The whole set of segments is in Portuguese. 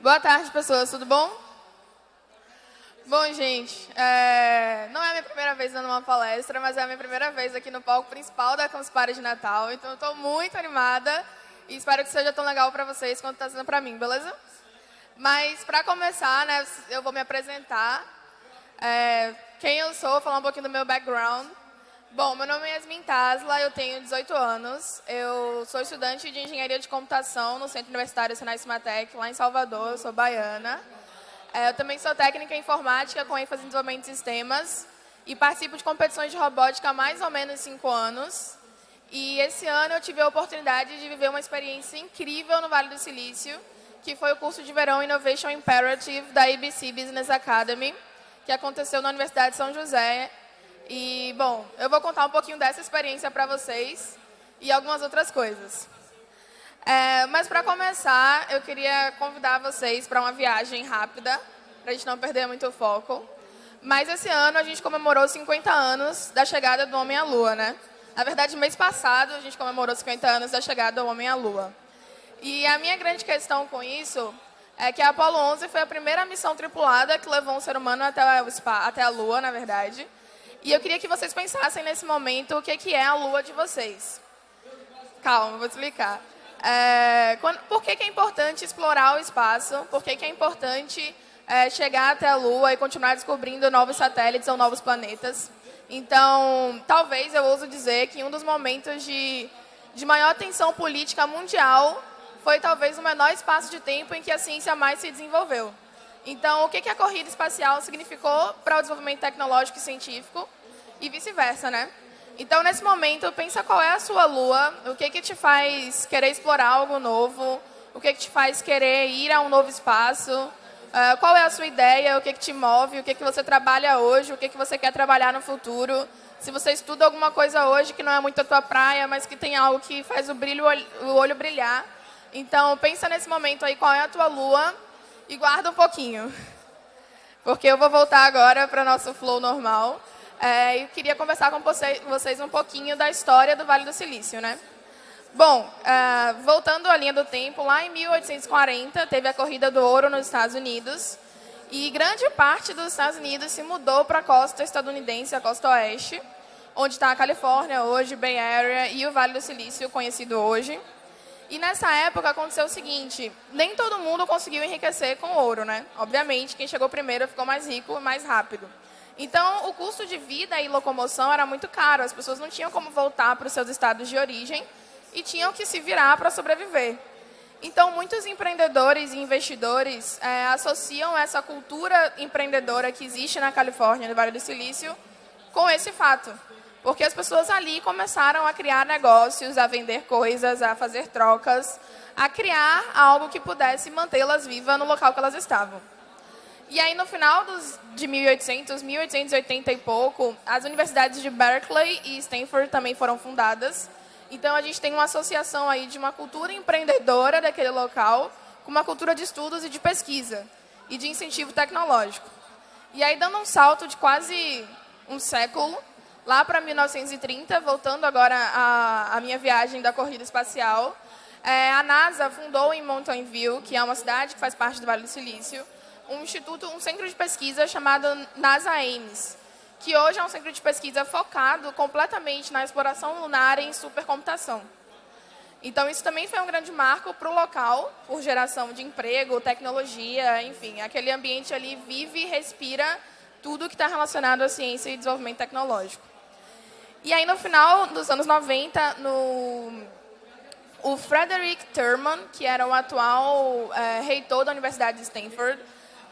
Boa tarde, pessoas. Tudo bom? Bom, gente, é... não é a minha primeira vez dando uma palestra, mas é a minha primeira vez aqui no palco principal da Campus Party de Natal. Então, eu estou muito animada e espero que seja tão legal para vocês quanto está sendo para mim, beleza? Mas, para começar, né, eu vou me apresentar. É... Quem eu sou, falar um pouquinho do meu background. Bom, meu nome é Yasmin Tasla, eu tenho 18 anos. Eu sou estudante de Engenharia de Computação no Centro Universitário Senai Cimatec, lá em Salvador. Eu sou baiana. É, eu também sou técnica em informática com ênfase em desenvolvimento de sistemas e participo de competições de robótica há mais ou menos cinco anos. E esse ano eu tive a oportunidade de viver uma experiência incrível no Vale do Silício, que foi o curso de verão Innovation Imperative da ABC Business Academy, que aconteceu na Universidade de São José, e, bom, eu vou contar um pouquinho dessa experiência para vocês e algumas outras coisas. É, mas, para começar, eu queria convidar vocês para uma viagem rápida, para a gente não perder muito o foco. Mas esse ano a gente comemorou 50 anos da chegada do Homem à Lua, né? Na verdade, mês passado a gente comemorou 50 anos da chegada do Homem à Lua. E a minha grande questão com isso é que a Apollo 11 foi a primeira missão tripulada que levou um ser humano até, até a Lua, na verdade. E eu queria que vocês pensassem nesse momento o que, que é a lua de vocês. Calma, vou explicar. É, quando, por que, que, é importante explorar o espaço? Por que, que é importante é, chegar até a Lua e continuar descobrindo novos satélites ou novos planetas? Então, talvez eu ouso dizer que um dos momentos de, de maior tensão política mundial foi talvez o menor espaço de tempo em que a ciência mais se desenvolveu. Então, o que, a corrida espacial significou para o desenvolvimento tecnológico e científico e vice-versa, né? Então, nesse momento, pensa qual é a sua lua, o que, que te faz querer explorar algo novo, o que, que te faz querer ir a um novo espaço, uh, qual é a sua ideia, o que, que te move, o que, que você trabalha hoje, o que, que você quer trabalhar no futuro. Se você estuda alguma coisa hoje que não é muito a tua praia, mas que tem algo que faz o, brilho, o olho brilhar. Então, pensa nesse momento aí, qual é a tua lua, e guarda um pouquinho, porque eu vou voltar agora para nosso flow normal. É, e queria conversar com vocês um pouquinho da história do Vale do Silício. Né? Bom, é, voltando à linha do tempo, lá em 1840 teve a Corrida do Ouro nos Estados Unidos, e grande parte dos Estados Unidos se mudou para a costa estadunidense, a costa oeste, onde está a Califórnia hoje, Bay Area e o Vale do Silício, conhecido hoje. E nessa época aconteceu o seguinte, nem todo mundo conseguiu enriquecer com ouro, né? Obviamente, quem chegou primeiro ficou mais rico mais rápido. Então, o custo de vida e locomoção era muito caro, as pessoas não tinham como voltar para os seus estados de origem e tinham que se virar para sobreviver. Então, muitos empreendedores e investidores é, associam essa cultura empreendedora que existe na Califórnia, no Vale do Silício, com esse fato. Porque as pessoas ali começaram a criar negócios, a vender coisas, a fazer trocas, a criar algo que pudesse mantê-las vivas no local que elas estavam. E aí, no final dos, de 1800, 1880 e pouco, as universidades de Berkeley e Stanford também foram fundadas. Então, a gente tem uma associação aí de uma cultura empreendedora daquele local com uma cultura de estudos e de pesquisa e de incentivo tecnológico. E aí, dando um salto de quase um século, lá para 1930, voltando agora à, minha viagem da corrida espacial, é, a NASA fundou em Mountain View, que é uma cidade que faz parte do Vale do Silício, um instituto, um centro de pesquisa chamado NASA Ames, que hoje é um centro de pesquisa focado completamente na exploração lunar em supercomputação. Então, isso também foi um grande marco para o local, por geração de emprego, tecnologia, enfim, aquele ambiente ali vive e respira tudo que está relacionado à ciência e desenvolvimento tecnológico. E aí, no final dos anos 90, no, o Frederick Thurman, que era o atual é, reitor da Universidade de Stanford,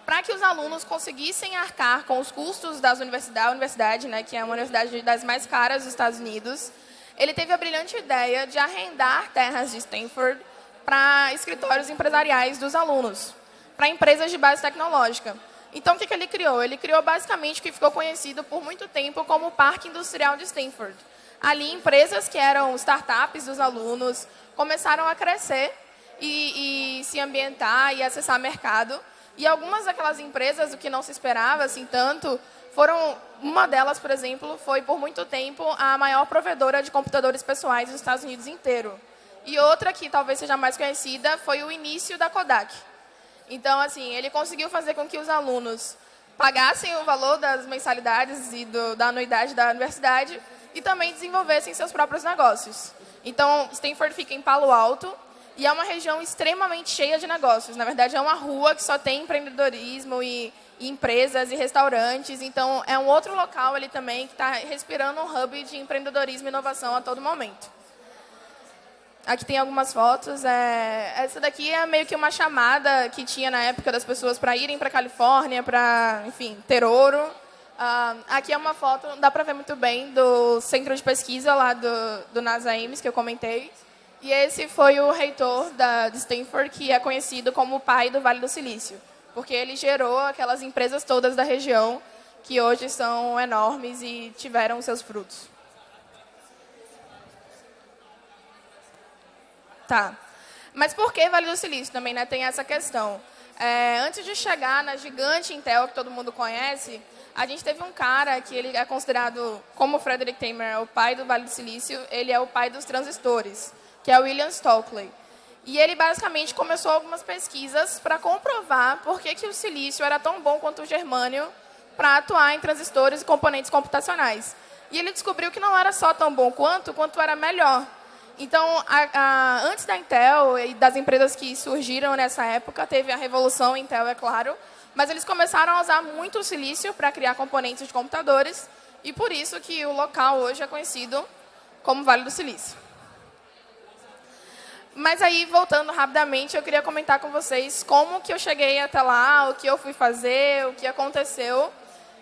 para que os alunos conseguissem arcar com os custos das universidade, universidade, né, que é uma universidade das mais caras dos Estados Unidos, ele teve a brilhante ideia de arrendar terras de Stanford para escritórios empresariais dos alunos, para empresas de base tecnológica. Então, o que, que ele criou? Ele criou basicamente o que ficou conhecido por muito tempo como o Parque Industrial de Stanford. Ali, empresas que eram startups dos alunos começaram a crescer e, e se ambientar e acessar mercado. E algumas daquelas empresas, o que não se esperava assim tanto, foram uma delas, por exemplo, foi por muito tempo a maior provedora de computadores pessoais dos Estados Unidos inteiro. E outra que talvez seja mais conhecida foi o início da Kodak. Então, assim, ele conseguiu fazer com que os alunos pagassem o valor das mensalidades e do, da anuidade da universidade e também desenvolvessem seus próprios negócios. Então, Stanford fica em Palo Alto e é uma região extremamente cheia de negócios. Na verdade, é uma rua que só tem empreendedorismo e, e empresas e restaurantes. Então, é um outro local ali também que está respirando um hub de empreendedorismo e inovação a todo momento. Aqui tem algumas fotos. É, essa daqui é meio que uma chamada que tinha na época das pessoas para irem para a Califórnia, para, enfim, ter ouro. Uh, aqui é uma foto, dá para ver muito bem, do centro de pesquisa lá do, do NASA Ames, que eu comentei. E esse foi o reitor da, de Stanford, que é conhecido como o pai do Vale do Silício, porque ele gerou aquelas empresas todas da região, que hoje são enormes e tiveram seus frutos. Tá. Mas por que Vale do Silício? Também né, tem essa questão. É, antes de chegar na gigante Intel, que todo mundo conhece, a gente teve um cara que ele é considerado, como Frederick Tamer, o pai do Vale do Silício, ele é o pai dos transistores, que é o William Stockley. E ele basicamente começou algumas pesquisas para comprovar por que, que o silício era tão bom quanto o germânio para atuar em transistores e componentes computacionais. E ele descobriu que não era só tão bom quanto, quanto era melhor. Então, a, a, antes da Intel e das empresas que surgiram nessa época, teve a revolução Intel, é claro, mas eles começaram a usar muito o silício para criar componentes de computadores, e por isso que o local hoje é conhecido como Vale do Silício. Mas aí, voltando rapidamente, eu queria comentar com vocês como que eu cheguei até lá, o que eu fui fazer, o que aconteceu.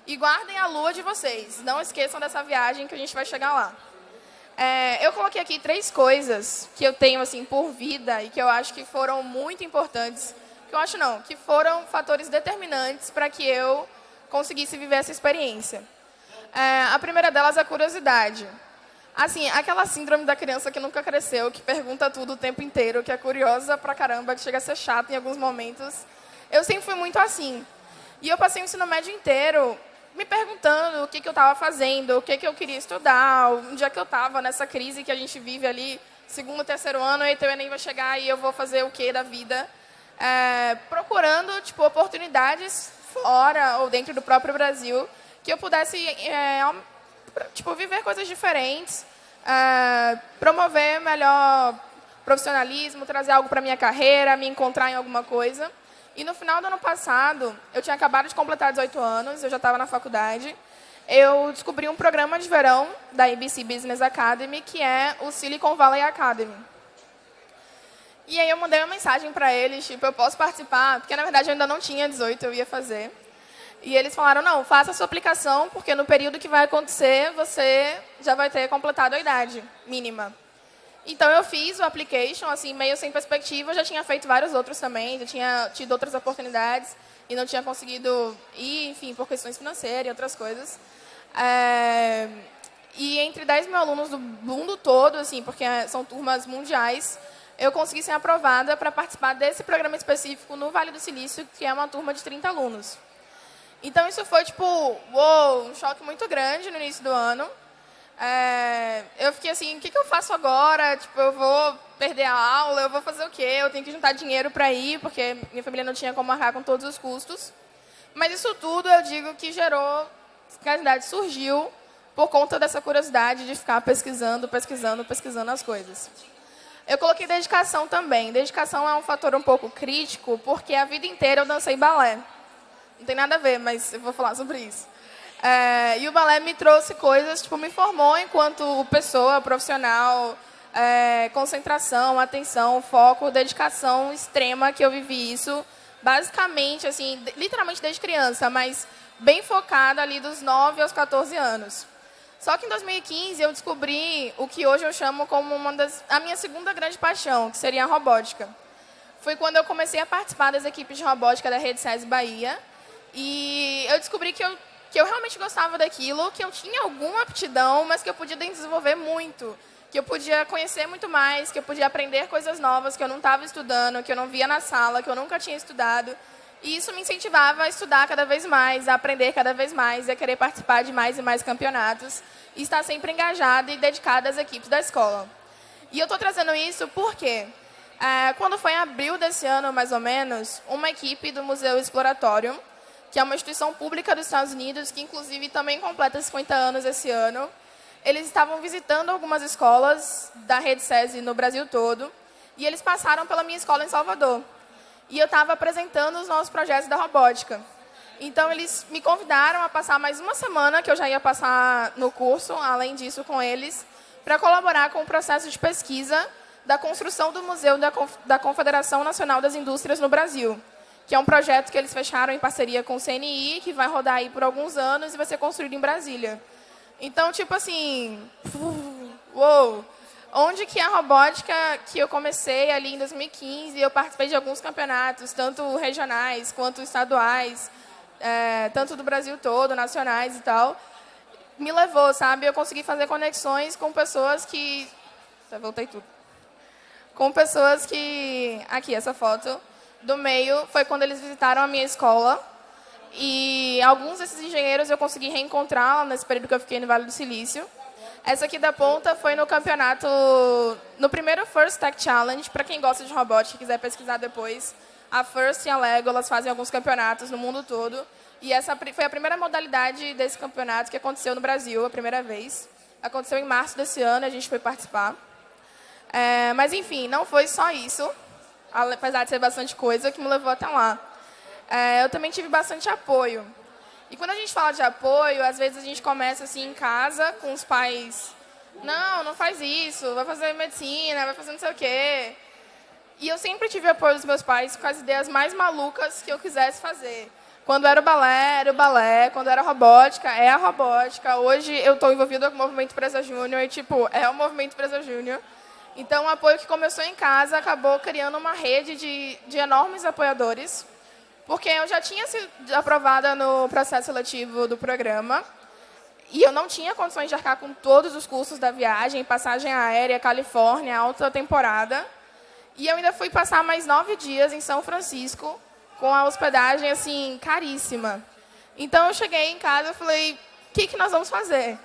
E guardem a lua de vocês. Não esqueçam dessa viagem que a gente vai chegar lá. É, eu coloquei aqui três coisas que eu tenho assim por vida e que eu acho que foram muito importantes. Que eu acho não, que foram fatores determinantes para que eu conseguisse viver essa experiência. É, a primeira delas é a curiosidade. Assim, aquela síndrome da criança que nunca cresceu, que pergunta tudo o tempo inteiro, que é curiosa pra caramba, que chega a ser chata em alguns momentos. Eu sempre fui muito assim. E eu passei o ensino médio inteiro me perguntando o que, que eu estava fazendo, o que, que eu queria estudar, onde é que eu estava nessa crise que a gente vive ali, segundo, terceiro ano, e o Enem vai chegar e eu vou fazer o que da vida. É, procurando tipo, oportunidades fora ou dentro do próprio Brasil que eu pudesse é, tipo, viver coisas diferentes, é, promover melhor profissionalismo, trazer algo para minha carreira, me encontrar em alguma coisa. E no final do ano passado, eu tinha acabado de completar 18 anos, eu já estava na faculdade. Eu descobri um programa de verão da ABC Business Academy, que é o Silicon Valley Academy. E aí eu mandei uma mensagem para eles, tipo, eu posso participar? Porque, na verdade, eu ainda não tinha 18, eu ia fazer. E eles falaram, não, faça a sua aplicação, porque no período que vai acontecer, você já vai ter completado a idade mínima. Então, eu fiz o application, assim, meio sem perspectiva. Eu já tinha feito vários outros também, já tinha tido outras oportunidades e não tinha conseguido ir, enfim, por questões financeiras e outras coisas. É... E entre 10 mil alunos do mundo todo, assim, porque são turmas mundiais, eu consegui ser aprovada para participar desse programa específico no Vale do Silício, que é uma turma de 30 alunos. Então, isso foi, tipo, uou, um choque muito grande no início do ano. É, eu fiquei assim, o que, que eu faço agora? Tipo, eu vou perder a aula, eu vou fazer o quê? Eu tenho que juntar dinheiro para ir, porque minha família não tinha como arcar com todos os custos. Mas isso tudo, eu digo que gerou, que a verdade surgiu por conta dessa curiosidade de ficar pesquisando, pesquisando, pesquisando as coisas. Eu coloquei dedicação também. Dedicação é um fator um pouco crítico, porque a vida inteira eu dancei balé. Não tem nada a ver, mas eu vou falar sobre isso. É, e o balé me trouxe coisas, tipo, me formou enquanto pessoa, profissional, é, concentração, atenção, foco, dedicação extrema que eu vivi isso, basicamente, assim, literalmente desde criança, mas bem focada ali dos 9 aos 14 anos. Só que em 2015 eu descobri o que hoje eu chamo como uma das, a minha segunda grande paixão, que seria a robótica. Foi quando eu comecei a participar das equipes de robótica da Rede SES Bahia, e eu descobri que eu que eu realmente gostava daquilo, que eu tinha alguma aptidão, mas que eu podia desenvolver muito, que eu podia conhecer muito mais, que eu podia aprender coisas novas que eu não estava estudando, que eu não via na sala, que eu nunca tinha estudado. E isso me incentivava a estudar cada vez mais, a aprender cada vez mais, a querer participar de mais e mais campeonatos e estar sempre engajada e dedicada às equipes da escola. E eu estou trazendo isso porque É, quando foi em abril desse ano, mais ou menos, uma equipe do Museu Exploratório, que é uma instituição pública dos Estados Unidos, que inclusive também completa 50 anos esse ano, eles estavam visitando algumas escolas da rede SESI no Brasil todo, e eles passaram pela minha escola em Salvador. E eu estava apresentando os nossos projetos da robótica. Então, eles me convidaram a passar mais uma semana, que eu já ia passar no curso, além disso, com eles, para colaborar com o processo de pesquisa da construção do Museu da Confederação Nacional das Indústrias no Brasil, que é um projeto que eles fecharam em parceria com o CNI, que vai rodar aí por alguns anos e vai ser construído em Brasília. Então, tipo assim, uou, onde que a robótica que eu comecei ali em 2015, eu participei de alguns campeonatos, tanto regionais quanto estaduais, é, tanto do Brasil todo, nacionais e tal, me levou, sabe? Eu consegui fazer conexões com pessoas que... Já voltei tudo. Com pessoas que... Aqui, essa foto do meio foi quando eles visitaram a minha escola. E alguns desses engenheiros eu consegui reencontrar nesse período que eu fiquei no Vale do Silício. Essa aqui da ponta foi no campeonato, no primeiro First Tech Challenge, para quem gosta de robótica e quiser pesquisar depois. A First e a Lego, elas fazem alguns campeonatos no mundo todo. E essa foi a primeira modalidade desse campeonato que aconteceu no Brasil, a primeira vez. Aconteceu em março desse ano, a gente foi participar. É, mas, enfim, não foi só isso, apesar de ser bastante coisa, que me levou até lá. É, eu também tive bastante apoio. E quando a gente fala de apoio, às vezes a gente começa assim em casa, com os pais. Não, não faz isso, vai fazer medicina, vai fazer não sei o quê. E eu sempre tive apoio dos meus pais com as ideias mais malucas que eu quisesse fazer. Quando era o balé, era o balé. Quando era robótica, é a robótica. Hoje eu estou envolvida com o Movimento Presa Júnior e, tipo, é o Movimento Presa Júnior. Então, o apoio que começou em casa acabou criando uma rede de, de enormes apoiadores, porque eu já tinha sido aprovada no processo seletivo do programa e eu não tinha condições de arcar com todos os custos da viagem, passagem aérea, Califórnia, alta temporada. E eu ainda fui passar mais nove dias em São Francisco, com a hospedagem, assim, caríssima. Então, eu cheguei em casa e falei, o que, que nós vamos fazer?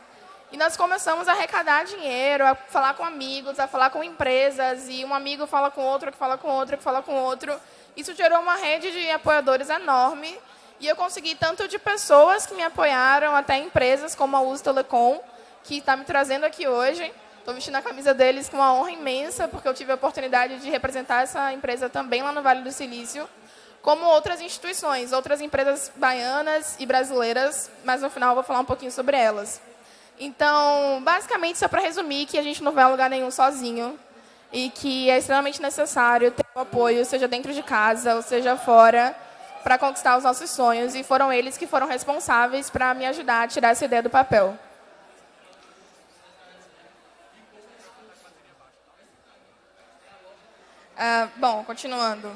E nós começamos a arrecadar dinheiro, a falar com amigos, a falar com empresas, e um amigo fala com outro, que fala com outro, que fala com outro. Isso gerou uma rede de apoiadores enorme, e eu consegui tanto de pessoas que me apoiaram, até empresas como a Uso Telecom, que está me trazendo aqui hoje, Estou vestindo a camisa deles com uma honra imensa, porque eu tive a oportunidade de representar essa empresa também lá no Vale do Silício, como outras instituições, outras empresas baianas e brasileiras, mas no final eu vou falar um pouquinho sobre elas. Então, basicamente, só para resumir, que a gente não vai a lugar nenhum sozinho e que é extremamente necessário ter o apoio, seja dentro de casa ou seja fora, para conquistar os nossos sonhos. E foram eles que foram responsáveis para me ajudar a tirar essa ideia do papel. Ah, bom, continuando.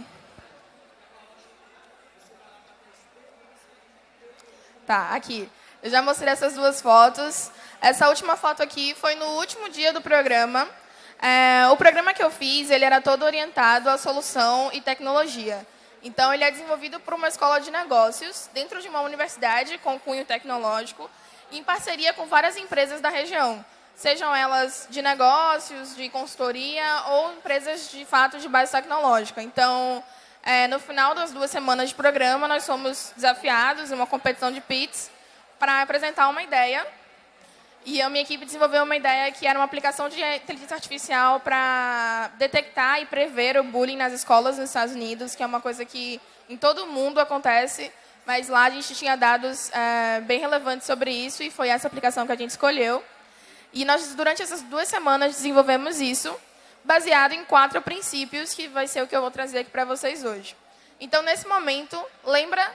Tá, aqui. Eu já mostrei essas duas fotos. Essa última foto aqui foi no último dia do programa. É, o programa que eu fiz, ele era todo orientado à solução e tecnologia. Então, ele é desenvolvido por uma escola de negócios, dentro de uma universidade com cunho tecnológico, em parceria com várias empresas da região sejam elas de negócios, de consultoria ou empresas de fato de base tecnológica. Então, é, no final das duas semanas de programa, nós somos desafiados em uma competição de PITs para apresentar uma ideia. E a minha equipe desenvolveu uma ideia que era uma aplicação de inteligência artificial para detectar e prever o bullying nas escolas nos Estados Unidos, que é uma coisa que em todo o mundo acontece, mas lá a gente tinha dados é, bem relevantes sobre isso e foi essa aplicação que a gente escolheu. E nós, durante essas duas semanas, desenvolvemos isso, baseado em quatro princípios, que vai ser o que eu vou trazer aqui para vocês hoje. Então, nesse momento, lembra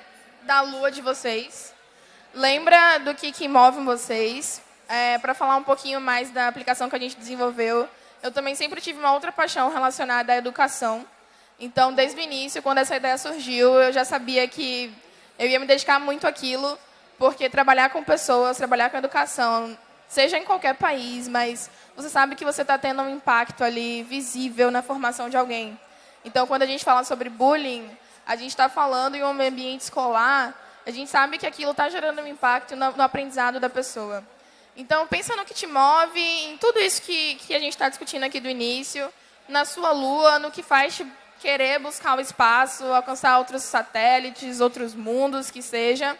da lua de vocês, lembra do que, que move vocês. É, para falar um pouquinho mais da aplicação que a gente desenvolveu, eu também sempre tive uma outra paixão relacionada à educação. Então, desde o início, quando essa ideia surgiu, eu já sabia que eu ia me dedicar muito àquilo, porque trabalhar com pessoas, trabalhar com educação, seja em qualquer país, mas você sabe que você está tendo um impacto ali visível na formação de alguém. Então, quando a gente fala sobre bullying, a gente está falando em um ambiente escolar, a gente sabe que aquilo está gerando um impacto no, aprendizado da pessoa. Então, pensa no que te move, em tudo isso que, que a gente está discutindo aqui do início, na sua Lua, no que faz te querer buscar o espaço, alcançar outros satélites, outros mundos, que seja.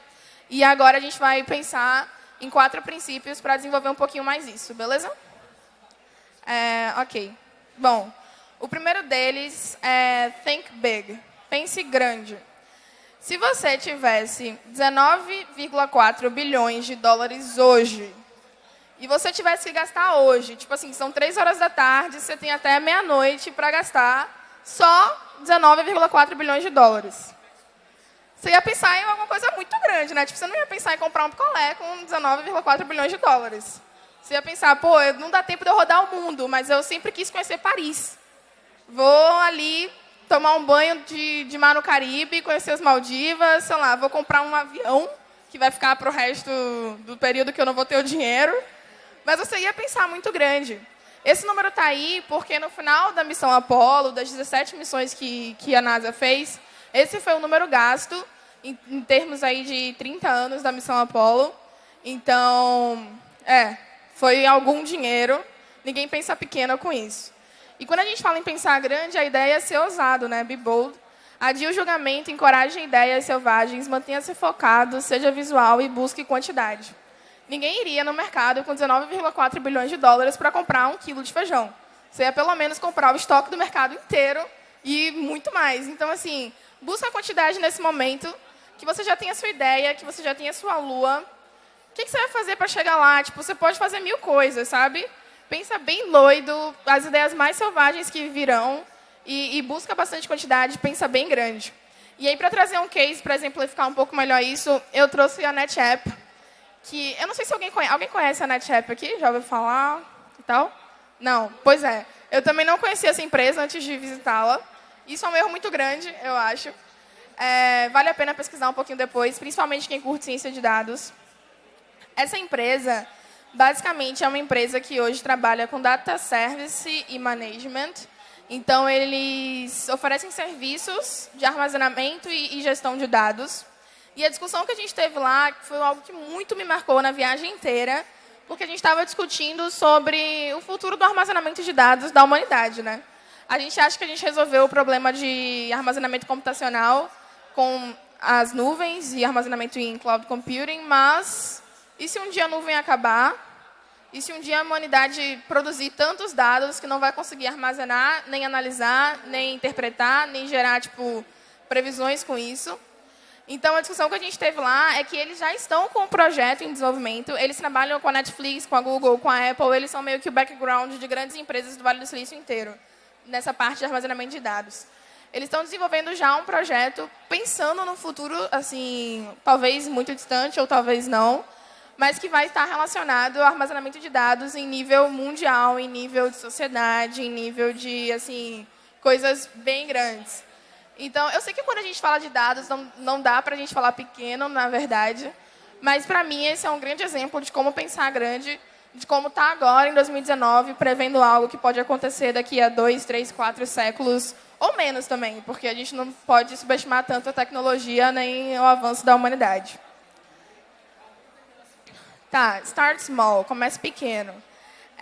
E agora a gente vai pensar em quatro princípios para desenvolver um pouquinho mais isso, beleza? É, ok. Bom, o primeiro deles é Think Big. Pense grande. Se você tivesse 19,4 bilhões de dólares hoje, e você tivesse que gastar hoje, tipo assim, são três horas da tarde, você tem até meia-noite para gastar só 19,4 bilhões de dólares. Você ia pensar em alguma coisa muito grande, né? Tipo, você não ia pensar em comprar um picolé com 19,4 bilhões de dólares. Você ia pensar, pô, não dá tempo de eu rodar o mundo, mas eu sempre quis conhecer Paris. Vou ali tomar um banho de, de mar no Caribe, conhecer as Maldivas, sei lá, vou comprar um avião que vai ficar para o resto do período que eu não vou ter o dinheiro. Mas você ia pensar muito grande. Esse número está aí porque no final da missão Apollo, das 17 missões que, que a NASA fez, esse foi o número gasto em, em termos aí de 30 anos da missão Apollo. Então, é, foi algum dinheiro. Ninguém pensa pequeno com isso. E quando a gente fala em pensar grande, a ideia é ser ousado, né? Be bold. Adie o julgamento, encoraje ideias selvagens, mantenha-se focado, seja visual e busque quantidade. Ninguém iria no mercado com 19,4 bilhões de dólares para comprar um quilo de feijão. Você ia pelo menos comprar o estoque do mercado inteiro e muito mais. Então, assim, busca a quantidade nesse momento, que você já tenha a sua ideia, que você já tenha a sua lua. O que, que você vai fazer para chegar lá? Tipo, você pode fazer mil coisas, sabe? Pensa bem doido, as ideias mais selvagens que virão, e, e busca bastante quantidade, pensa bem grande. E aí, para trazer um case, para exemplificar um pouco melhor isso, eu trouxe a NetApp, que eu não sei se alguém conhece, alguém conhece a NetApp aqui, já ouviu falar e tal? Não, pois é. Eu também não conhecia essa empresa antes de visitá-la. Isso é um erro muito grande, eu acho. É, vale a pena pesquisar um pouquinho depois, principalmente quem curte ciência de dados. Essa empresa, basicamente, é uma empresa que hoje trabalha com data service e management. Então, eles oferecem serviços de armazenamento e gestão de dados e a discussão que a gente teve lá foi algo que muito me marcou na viagem inteira, porque a gente estava discutindo sobre o futuro do armazenamento de dados da humanidade. Né? A gente acha que a gente resolveu o problema de armazenamento computacional com as nuvens e armazenamento em cloud computing, mas e se um dia a nuvem acabar? E se um dia a humanidade produzir tantos dados que não vai conseguir armazenar, nem analisar, nem interpretar, nem gerar tipo, previsões com isso? Então, a discussão que a gente teve lá é que eles já estão com o projeto em desenvolvimento, eles trabalham com a Netflix, com a Google, com a Apple, eles são meio que o background de grandes empresas do Vale do Silício inteiro, nessa parte de armazenamento de dados. Eles estão desenvolvendo já um projeto pensando no futuro, assim, talvez muito distante ou talvez não, mas que vai estar relacionado ao armazenamento de dados em nível mundial, em nível de sociedade, em nível de assim, coisas bem grandes. Então, eu sei que quando a gente fala de dados, não, não dá para a gente falar pequeno, na verdade, mas para mim esse é um grande exemplo de como pensar grande, de como está agora, em 2019, prevendo algo que pode acontecer daqui a dois, três, quatro séculos, ou menos também, porque a gente não pode subestimar tanto a tecnologia nem o avanço da humanidade. Tá, start small, comece pequeno.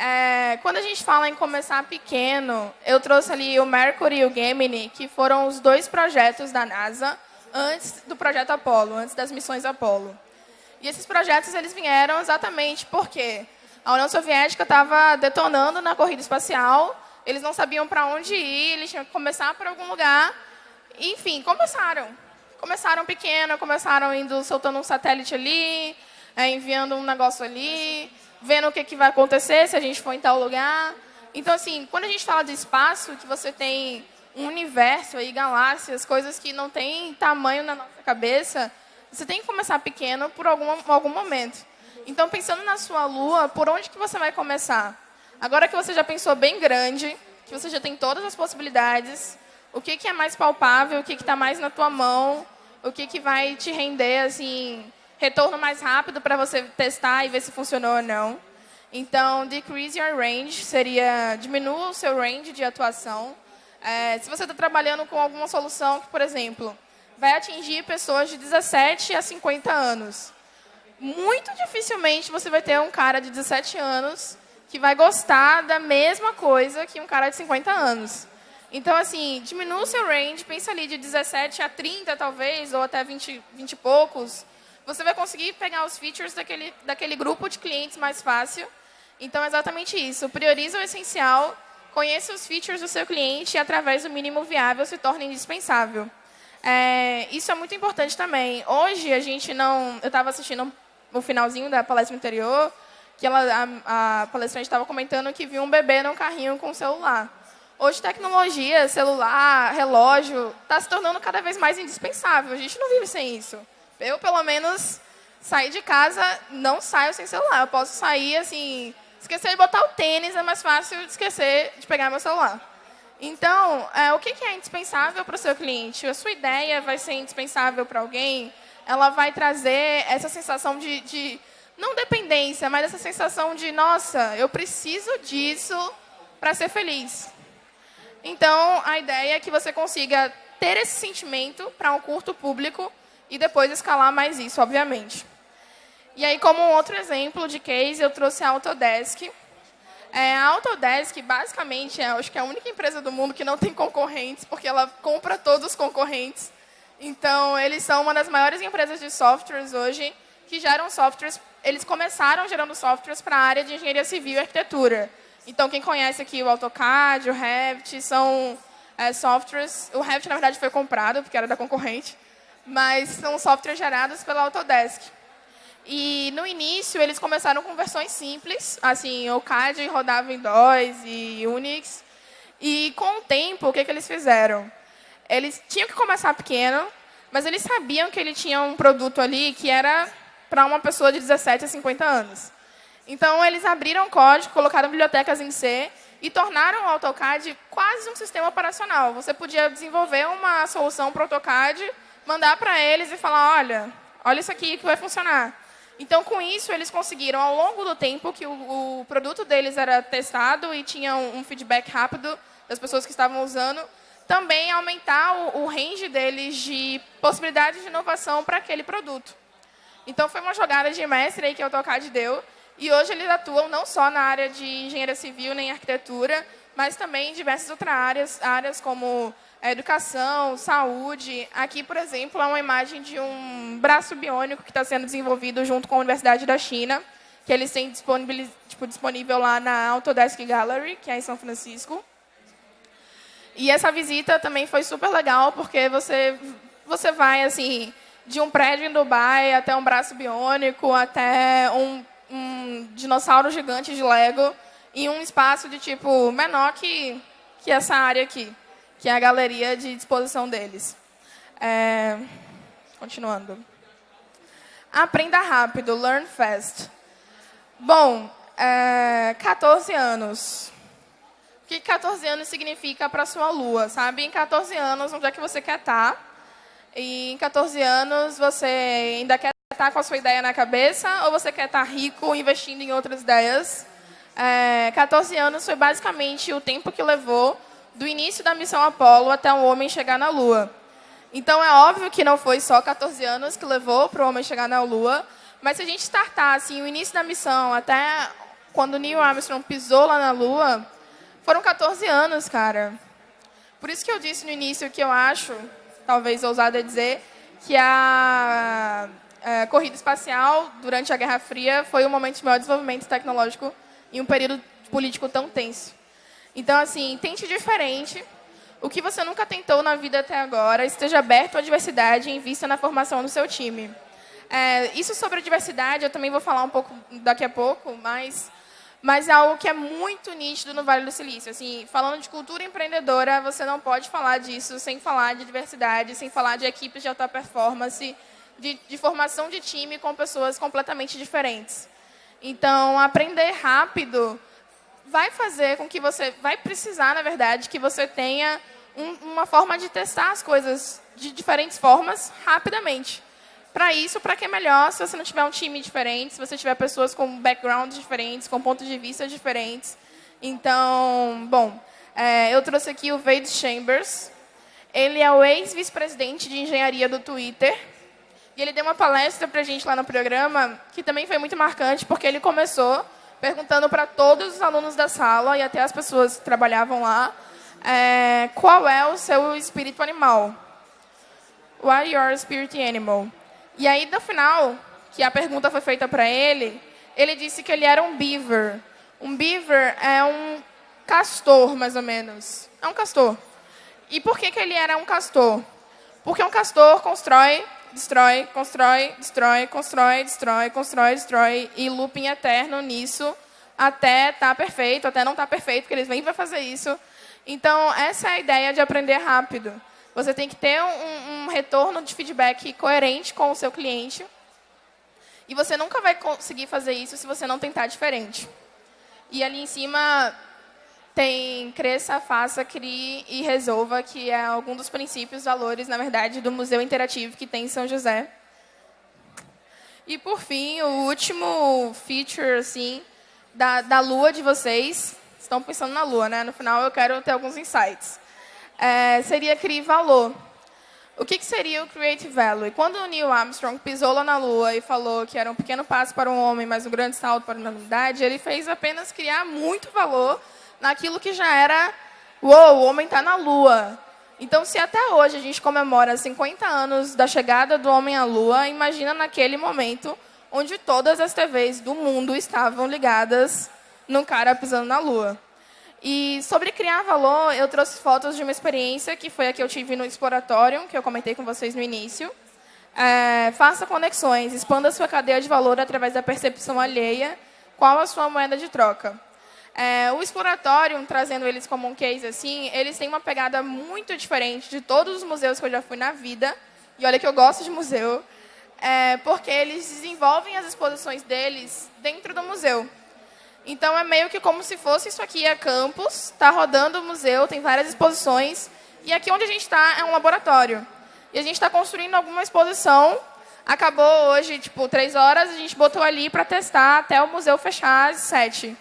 É, quando a gente fala em começar pequeno, eu trouxe ali o Mercury e o Gemini, que foram os dois projetos da NASA antes do projeto Apollo, antes das missões Apollo. E esses projetos eles vieram exatamente porque a União Soviética estava detonando na corrida espacial, eles não sabiam para onde ir, eles tinham que começar por algum lugar. Enfim, começaram. Começaram pequeno, começaram indo soltando um satélite ali, é, enviando um negócio ali, vendo o que, que vai acontecer se a gente for em tal lugar. Então, assim, quando a gente fala de espaço, que você tem um universo aí, galáxias, coisas que não têm tamanho na nossa cabeça, você tem que começar pequeno por algum, algum momento. Então, pensando na sua lua, por onde que você vai começar? Agora que você já pensou bem grande, que você já tem todas as possibilidades, o que, que é mais palpável, o que está mais na tua mão, o que, que vai te render, assim, retorno mais rápido para você testar e ver se funcionou ou não. Então, decrease your range seria diminua o seu range de atuação. É, se você está trabalhando com alguma solução que, por exemplo, vai atingir pessoas de 17 a 50 anos, muito dificilmente você vai ter um cara de 17 anos que vai gostar da mesma coisa que um cara de 50 anos. Então, assim, diminua o seu range, pensa ali de 17 a 30, talvez, ou até 20, 20 e poucos. Você vai conseguir pegar os features daquele, daquele grupo de clientes mais fácil. Então, é exatamente isso. Prioriza o essencial, conheça os features do seu cliente e, através do mínimo viável, se torna indispensável. É, isso é muito importante também. Hoje, a gente não... Eu estava assistindo o finalzinho da palestra anterior, que ela, a, a palestrante estava comentando que viu um bebê num carrinho com celular. Hoje, tecnologia, celular, relógio, está se tornando cada vez mais indispensável. A gente não vive sem isso. Eu, pelo menos, sair de casa, não saio sem celular. Eu posso sair, assim, esquecer de botar o tênis, é mais fácil de esquecer de pegar meu celular. Então, é, o que é indispensável para o seu cliente? A sua ideia vai ser indispensável para alguém? Ela vai trazer essa sensação de, de, não dependência, mas essa sensação de, nossa, eu preciso disso para ser feliz. Então, a ideia é que você consiga ter esse sentimento para um curto público e depois escalar mais isso, obviamente. E aí, como um outro exemplo de case, eu trouxe a Autodesk. É, a Autodesk, basicamente, é, acho que é a única empresa do mundo que não tem concorrentes, porque ela compra todos os concorrentes. Então, eles são uma das maiores empresas de softwares hoje que geram softwares. Eles começaram gerando softwares para a área de engenharia civil e arquitetura. Então, quem conhece aqui o AutoCAD, o Revit, são é, softwares... O Revit, na verdade, foi comprado, porque era da concorrente, mas são softwares gerados pela Autodesk. E, no início, eles começaram com versões simples, assim, o CAD rodava em DOS e Unix. E, com o tempo, o que, que eles fizeram? Eles tinham que começar pequeno, mas eles sabiam que ele tinha um produto ali que era para uma pessoa de 17 a 50 anos. Então, eles abriram código, colocaram bibliotecas em C e tornaram o AutoCAD quase um sistema operacional. Você podia desenvolver uma solução para o AutoCAD, mandar para eles e falar, olha, olha isso aqui que vai funcionar. Então, com isso, eles conseguiram, ao longo do tempo que o, o produto deles era testado e tinha um, um, feedback rápido das pessoas que estavam usando, também aumentar o, o range deles de possibilidades de inovação para aquele produto. Então, foi uma jogada de mestre aí que o AutoCAD deu, e hoje eles atuam não só na área de engenharia civil nem arquitetura, mas também em diversas outras áreas, áreas como educação, saúde. Aqui, por exemplo, é uma imagem de um braço biônico que está sendo desenvolvido junto com a Universidade da China, que eles têm disponível, tipo, disponível lá na Autodesk Gallery, que é em São Francisco. E essa visita também foi super legal, porque você, você vai assim de um prédio em Dubai até um braço biônico, até um um dinossauro gigante de Lego em um espaço de tipo menor que, que essa área aqui, que é a galeria de disposição deles. É, continuando. Aprenda rápido, learn fast. Bom, é, 14 anos. O que 14 anos significa para sua lua? Sabe, em 14 anos, onde é que você quer estar? Tá? E em 14 anos, você ainda quer estar com a sua ideia na cabeça ou você quer estar rico investindo em outras ideias? É, 14 anos foi basicamente o tempo que levou do início da missão Apollo até o homem chegar na Lua. Então, é óbvio que não foi só 14 anos que levou para o homem chegar na Lua, mas se a gente startar assim, o início da missão até quando Neil Armstrong pisou lá na Lua, foram 14 anos, cara. Por isso que eu disse no início que eu acho, talvez ousada dizer, que a é, corrida espacial, durante a Guerra Fria, foi um momento de maior desenvolvimento tecnológico em um período político tão tenso. Então, assim, tente diferente. O que você nunca tentou na vida até agora, esteja aberto à diversidade e invista na formação do seu time. É, isso sobre a diversidade, eu também vou falar um pouco daqui a pouco, mas, mas é algo que é muito nítido no Vale do Silício. Assim, falando de cultura empreendedora, você não pode falar disso sem falar de diversidade, sem falar de equipes de alta performance, de, de formação de time com pessoas completamente diferentes. Então, aprender rápido vai fazer com que você, vai precisar, na verdade, que você tenha um, uma forma de testar as coisas de diferentes formas rapidamente. Para isso, para que é melhor se você não tiver um time diferente, se você tiver pessoas com backgrounds diferentes, com pontos de vista diferentes. Então, bom, é, eu trouxe aqui o Wade Chambers. Ele é o ex-vice-presidente de engenharia do Twitter. E ele deu uma palestra para a gente lá no programa, que também foi muito marcante, porque ele começou perguntando para todos os alunos da sala e até as pessoas que trabalhavam lá é, qual é o seu espírito animal. What is your spirit animal? E aí, no final, que a pergunta foi feita para ele, ele disse que ele era um beaver. Um beaver é um castor, mais ou menos. É um castor. E por que, que ele era um castor? Porque um castor constrói, destrói, constrói, destrói, constrói, destrói, constrói, destrói, e looping eterno nisso até estar tá perfeito, até não estar tá perfeito, porque eles vêm para fazer isso. Então, essa é a ideia de aprender rápido. Você tem que ter um, um retorno de feedback coerente com o seu cliente. E você nunca vai conseguir fazer isso se você não tentar diferente. E ali em cima tem cresça, faça, crie e resolva, que é algum dos princípios, valores, na verdade, do Museu Interativo que tem em São José. E, por fim, o último feature assim, da, da lua de vocês. Estão pensando na lua, né? No final, eu quero ter alguns insights. É, seria criar valor. O que, que, seria o Create Value? Quando o Neil Armstrong pisou lá na Lua e falou que era um pequeno passo para um homem, mas um grande salto para a humanidade, ele fez apenas criar muito valor naquilo que já era, uou, o homem está na Lua. Então, se até hoje a gente comemora 50 anos da chegada do homem à Lua, imagina naquele momento onde todas as TVs do mundo estavam ligadas no cara pisando na Lua. E sobre criar valor, eu trouxe fotos de uma experiência que foi a que eu tive no Exploratório, que eu comentei com vocês no início. É, faça conexões, expanda sua cadeia de valor através da percepção alheia. Qual a sua moeda de troca? É, o Exploratório, trazendo eles como um case assim, eles têm uma pegada muito diferente de todos os museus que eu já fui na vida. E olha que eu gosto de museu, é, porque eles desenvolvem as exposições deles dentro do museu. Então é meio que como se fosse isso aqui é campus, está rodando o museu, tem várias exposições, e aqui onde a gente está é um laboratório. E a gente está construindo alguma exposição. Acabou hoje, tipo, três horas, a gente botou ali para testar até o museu fechar às sete.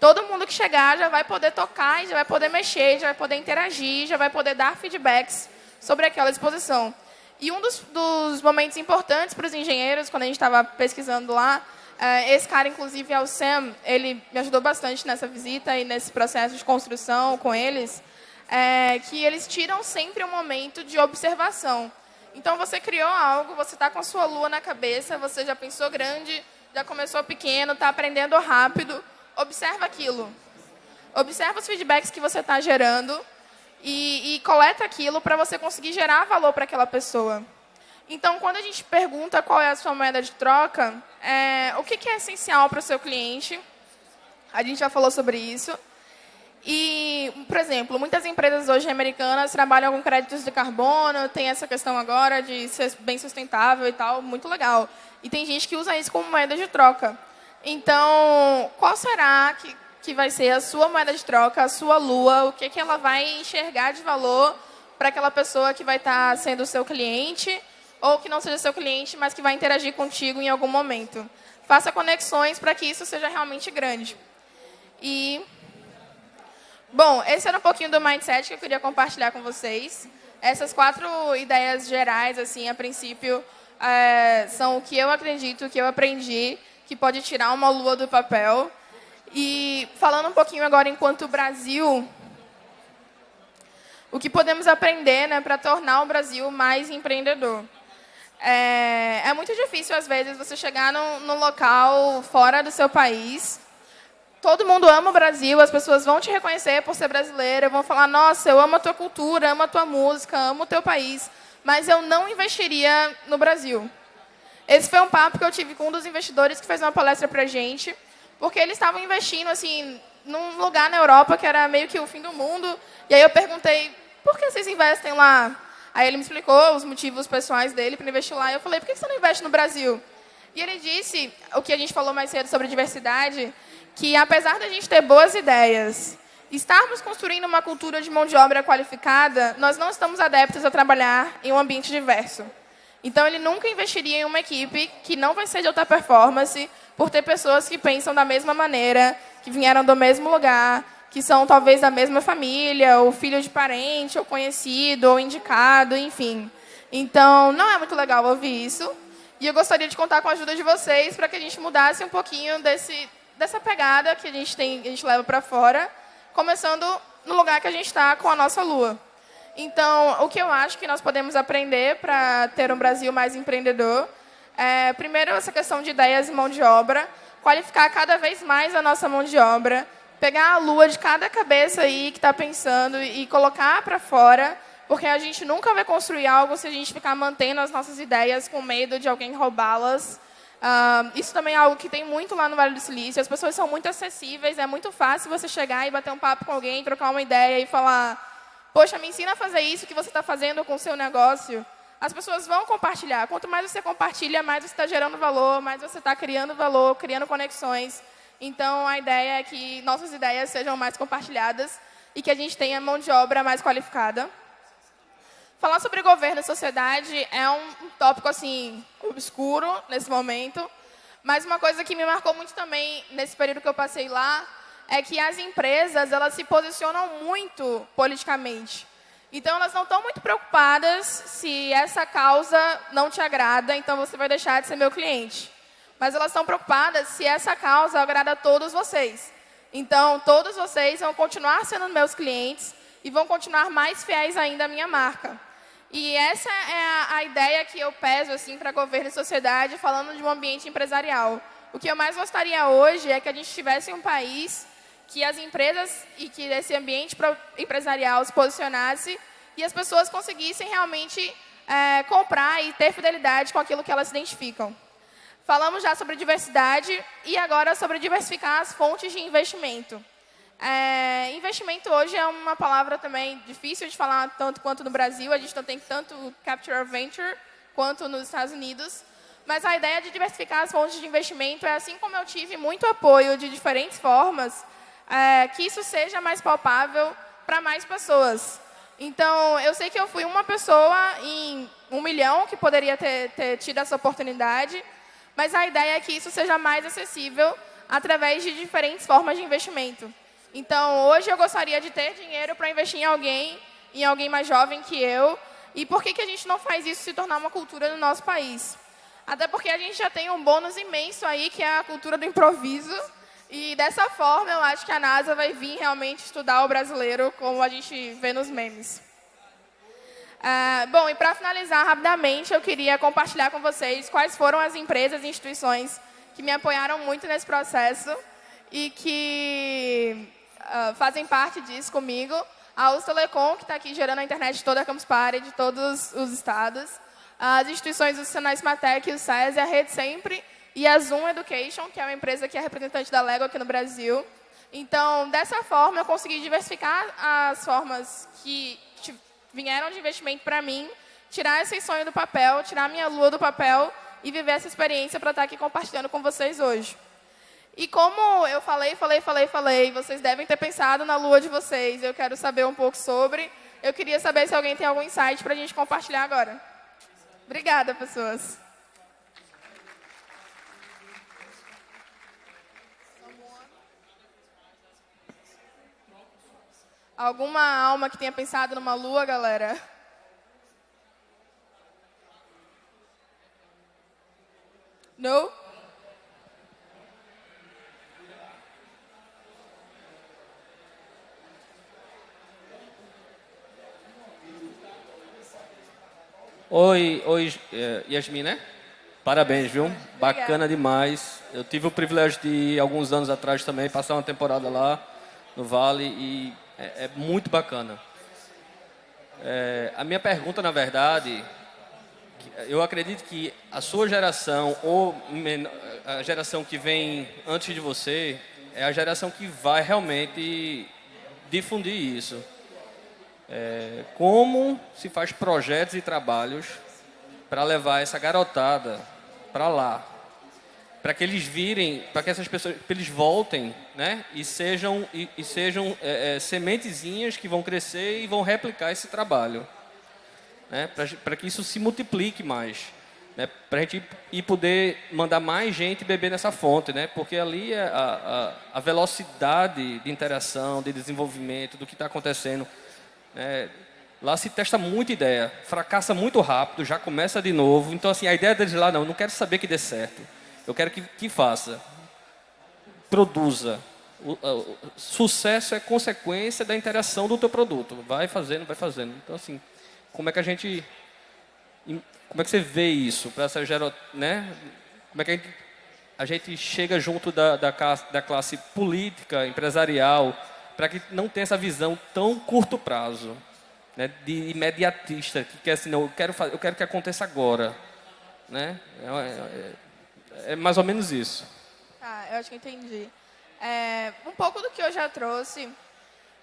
Todo mundo que chegar já vai poder tocar, já vai poder mexer, já vai poder interagir, já vai poder dar feedbacks sobre aquela exposição. E um dos, dos momentos importantes para os engenheiros, quando a gente estava pesquisando lá, eh, esse cara, inclusive, é o Sam, ele me ajudou bastante nessa visita e nesse processo de construção com eles, é, que eles tiram sempre um momento de observação. Então, você criou algo, você está com a sua lua na cabeça, você já pensou grande, já começou pequeno, está aprendendo rápido, observa aquilo. Observa os feedbacks que você está gerando e, e coleta aquilo para você conseguir gerar valor para aquela pessoa. Então, quando a gente pergunta qual é a sua moeda de troca, é, o que, que é essencial para o seu cliente, a gente já falou sobre isso. E, por exemplo, muitas empresas hoje americanas trabalham com créditos de carbono, tem essa questão agora de ser bem sustentável e tal, muito legal. E tem gente que usa isso como moeda de troca. Então, qual será que, que vai ser a sua moeda de troca, a sua lua, o que, que ela vai enxergar de valor para aquela pessoa que vai estar tá sendo seu cliente ou que não seja seu cliente, mas que vai interagir contigo em algum momento. Faça conexões para que isso seja realmente grande. E, bom, esse era um pouquinho do mindset que eu queria compartilhar com vocês. Essas quatro ideias gerais, assim, a princípio, é, são o que eu acredito, o que eu aprendi que pode tirar uma lua do papel. E falando um pouquinho agora enquanto Brasil, o que podemos aprender né, para tornar o Brasil mais empreendedor. É, é, muito difícil, às vezes, você chegar num, num, local fora do seu país. Todo mundo ama o Brasil, as pessoas vão te reconhecer por ser brasileira, vão falar, nossa, eu amo a tua cultura, amo a tua música, amo o teu país, mas eu não investiria no Brasil. Esse foi um papo que eu tive com um dos investidores que fez uma palestra para a gente, porque eles estavam investindo assim num lugar na Europa que era meio que o fim do mundo. E aí eu perguntei, por que vocês investem lá? Aí ele me explicou os motivos pessoais dele para investir lá. E eu falei, por que você não investe no Brasil? E ele disse, o que a gente falou mais cedo sobre diversidade, que apesar da gente ter boas ideias, estarmos construindo uma cultura de mão de obra qualificada, nós não estamos adeptos a trabalhar em um ambiente diverso. Então, ele nunca investiria em uma equipe que não vai ser de alta performance por ter pessoas que pensam da mesma maneira, que vieram do mesmo lugar, que são talvez da mesma família, ou filho de parente, ou conhecido, ou indicado, enfim. Então, não é muito legal ouvir isso. E eu gostaria de contar com a ajuda de vocês para que a gente mudasse um pouquinho desse, dessa pegada que a gente, tem, a gente leva para fora, começando no lugar que a gente está com a nossa lua. Então, o que eu acho que nós podemos aprender para ter um Brasil mais empreendedor é, primeiro, essa questão de ideias e mão de obra, qualificar cada vez mais a nossa mão de obra, pegar a lua de cada cabeça aí que está pensando e colocar para fora, porque a gente nunca vai construir algo se a gente ficar mantendo as nossas ideias com medo de alguém roubá-las. Uh, isso também é algo que tem muito lá no Vale do Silício. As pessoas são muito acessíveis, é muito fácil você chegar e bater um papo com alguém, trocar uma ideia e falar poxa, me ensina a fazer isso que você está fazendo com o seu negócio. As pessoas vão compartilhar. Quanto mais você compartilha, mais você está gerando valor, mais você está criando valor, criando conexões. Então, a ideia é que nossas ideias sejam mais compartilhadas e que a gente tenha mão de obra mais qualificada. Falar sobre governo e sociedade é um, tópico assim obscuro nesse momento, mas uma coisa que me marcou muito também nesse período que eu passei lá é que as empresas elas se posicionam muito politicamente. Então, elas não estão muito preocupadas se essa causa não te agrada, então você vai deixar de ser meu cliente. Mas elas estão preocupadas se essa causa agrada a todos vocês. Então, todos vocês vão continuar sendo meus clientes e vão continuar mais fiéis ainda à minha marca. E essa é a, a ideia que eu peso assim, para governo e sociedade, falando de um ambiente empresarial. O que eu mais gostaria hoje é que a gente tivesse um país que as empresas e que esse ambiente empresarial se posicionasse e as pessoas conseguissem realmente é, comprar e ter fidelidade com aquilo que elas identificam. Falamos já sobre diversidade e agora sobre diversificar as fontes de investimento. É, investimento hoje é uma palavra também difícil de falar tanto quanto no Brasil. A gente não tem tanto Capture Venture quanto nos Estados Unidos. Mas a ideia de diversificar as fontes de investimento é assim como eu tive muito apoio de diferentes formas, é, que isso seja mais palpável para mais pessoas. Então, eu sei que eu fui uma pessoa em um milhão que poderia ter, ter tido essa oportunidade, mas a ideia é que isso seja mais acessível através de diferentes formas de investimento. Então, hoje eu gostaria de ter dinheiro para investir em alguém, em alguém mais jovem que eu. E por que, que a gente não faz isso se tornar uma cultura no nosso país? Até porque a gente já tem um bônus imenso aí, que é a cultura do improviso, e dessa forma, eu acho que a NASA vai vir realmente estudar o brasileiro, como a gente vê nos memes. Uh, bom, e para finalizar rapidamente, eu queria compartilhar com vocês quais foram as empresas e instituições que me apoiaram muito nesse processo e que uh, fazem parte disso comigo. A US Telecom, que está aqui gerando a internet de toda a Campus Party, de todos os estados. As instituições do Senai Smatec, o SES e a Rede Sempre, e a Zoom Education, que é uma empresa que é representante da Lego aqui no Brasil. Então, dessa forma, eu consegui diversificar as formas que vieram de investimento para mim, tirar esse sonho do papel, tirar minha lua do papel e viver essa experiência para estar aqui compartilhando com vocês hoje. E como eu falei, falei, falei, falei, vocês devem ter pensado na lua de vocês, eu quero saber um pouco sobre. Eu queria saber se alguém tem algum insight para a gente compartilhar agora. Obrigada, pessoas. Alguma alma que tenha pensado numa lua, galera? Não? Oi, oi, é, Yasmin, né? Parabéns, viu? Bacana demais. Eu tive o privilégio de, alguns anos atrás também, passar uma temporada lá no Vale e é, é muito bacana. É, a minha pergunta, na verdade, eu acredito que a sua geração, ou a geração que vem antes de você, é a geração que vai realmente difundir isso. É, como se faz projetos e trabalhos para levar essa garotada para lá, para que eles virem, para que essas pessoas, que eles voltem, né, e sejam e, e sejam é, é, sementezinhas que vão crescer e vão replicar esse trabalho, né, para que isso se multiplique mais, né, para a gente ir poder mandar mais gente beber nessa fonte, né, porque ali é a, a, a velocidade de interação, de desenvolvimento, do que está acontecendo, né, Lá se testa muita ideia, fracassa muito rápido, já começa de novo. Então, assim, a ideia deles lá, não, não quero saber que dê certo. Eu quero que, que faça. produza. O, o, sucesso é consequência da interação do teu produto. Vai fazendo, vai fazendo. Então, assim, como é que a gente... Como é que você vê isso? Para essa né? Como é que a gente, a gente chega junto da, da, da classe política, empresarial, para que não tenha essa visão tão curto prazo, né? de imediatista, que quer assim, não, eu quero, fazer, eu quero que aconteça agora. Né? É, é, é mais ou menos isso. Ah, eu acho que entendi. É, um pouco do que eu já trouxe,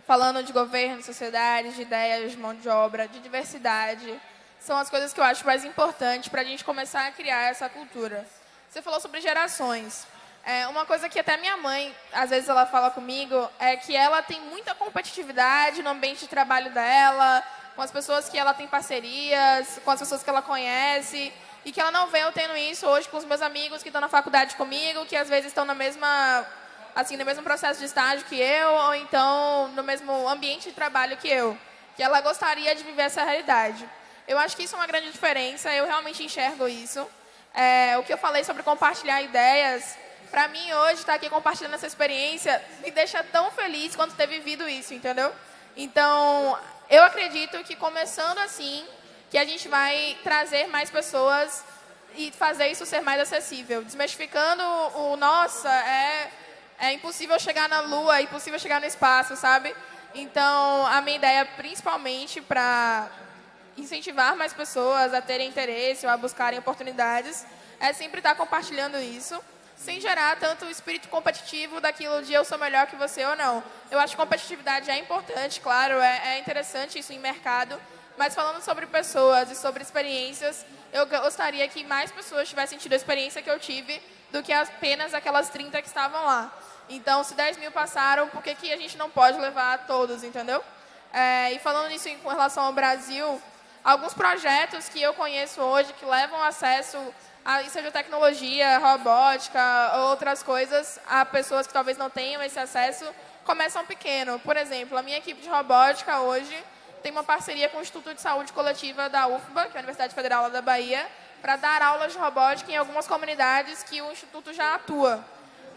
falando de governo, sociedade, de ideias, de mão de obra, de diversidade, são as coisas que eu acho mais importantes para a gente começar a criar essa cultura. Você falou sobre gerações. É, uma coisa que até minha mãe, às vezes ela fala comigo, é que ela tem muita competitividade no ambiente de trabalho dela, com as pessoas que ela tem parcerias, com as pessoas que ela conhece, e que ela não vê eu tendo isso hoje com os meus amigos que estão na faculdade comigo, que às vezes estão na mesma assim, no mesmo processo de estágio que eu, ou então no mesmo ambiente de trabalho que eu. Que ela gostaria de viver essa realidade. Eu acho que isso é uma grande diferença, eu realmente enxergo isso. É, o que eu falei sobre compartilhar ideias, para mim hoje estar tá aqui compartilhando essa experiência me deixa tão feliz quanto ter vivido isso, entendeu? Então, eu acredito que começando assim, que a gente vai trazer mais pessoas e fazer isso ser mais acessível. Desmistificando o, nossa, é é impossível chegar na Lua, é impossível chegar no espaço, sabe? Então, a minha ideia, principalmente para incentivar mais pessoas a terem interesse ou a buscarem oportunidades, é sempre estar compartilhando isso, sem gerar tanto o espírito competitivo daquilo de eu sou melhor que você ou não. Eu acho que competitividade é importante, claro, é, é interessante isso em mercado, mas falando sobre pessoas e sobre experiências, eu gostaria que mais pessoas tivessem tido a experiência que eu tive do que apenas aquelas 30 que estavam lá. Então, se 10 mil passaram, por que, que a gente não pode levar todos, entendeu? É, e falando nisso com relação ao Brasil, alguns projetos que eu conheço hoje que levam acesso a seja tecnologia, robótica, outras coisas, a pessoas que talvez não tenham esse acesso, começam pequeno. Por exemplo, a minha equipe de robótica hoje tem uma parceria com o Instituto de Saúde Coletiva da UFBA, que é a Universidade Federal da Bahia, para dar aulas de robótica em algumas comunidades que o Instituto já atua.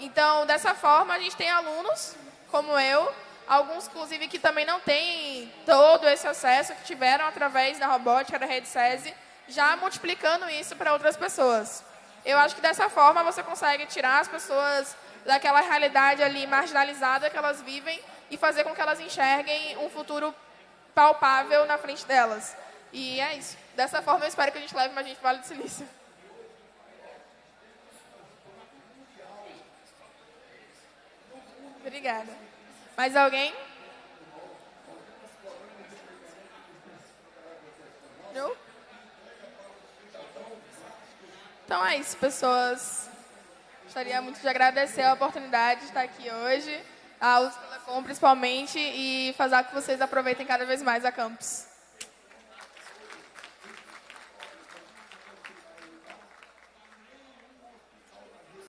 Então, dessa forma, a gente tem alunos, como eu, alguns, inclusive, que também não têm todo esse acesso, que tiveram através da robótica, da rede SESI, já multiplicando isso para outras pessoas. Eu acho que dessa forma você consegue tirar as pessoas daquela realidade ali marginalizada que elas vivem e fazer com que elas enxerguem um futuro palpável na frente delas. E é isso. Dessa forma, eu espero que a gente leve mais gente para o Vale do Silício. Obrigada. Mais alguém? Não? Então é isso, pessoas. Gostaria muito de agradecer a oportunidade de estar aqui hoje, a Telecom principalmente, e fazer com que vocês aproveitem cada vez mais a campus.